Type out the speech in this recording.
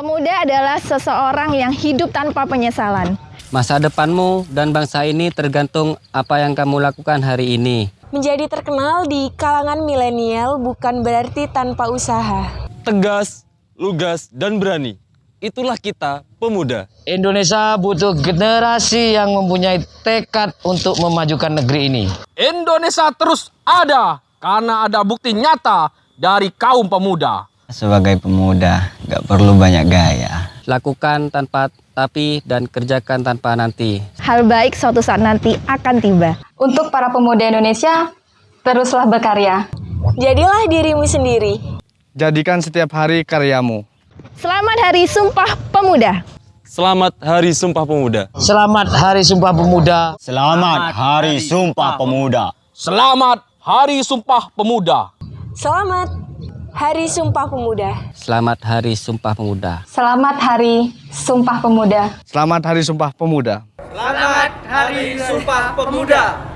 Pemuda adalah seseorang yang hidup tanpa penyesalan. Masa depanmu dan bangsa ini tergantung apa yang kamu lakukan hari ini. Menjadi terkenal di kalangan milenial bukan berarti tanpa usaha. Tegas, lugas, dan berani. Itulah kita, pemuda. Indonesia butuh generasi yang mempunyai tekad untuk memajukan negeri ini. Indonesia terus ada karena ada bukti nyata dari kaum pemuda. Sebagai pemuda, gak perlu banyak gaya. Lakukan tanpa tapi dan kerjakan tanpa nanti. Hal baik suatu saat nanti akan tiba. Untuk para pemuda Indonesia, teruslah berkarya. Jadilah dirimu sendiri. Jadikan setiap hari karyamu. Selamat Hari Sumpah Pemuda. Selamat Hari Sumpah Pemuda. Selamat Hari Sumpah Pemuda. Selamat Hari Sumpah Pemuda. Selamat Hari Sumpah Pemuda. Selamat Hari Sumpah Pemuda. Selamat Hari Sumpah Pemuda. Selamat Hari Sumpah Pemuda. Selamat Hari Sumpah Pemuda. Selamat Hari Sumpah Pemuda.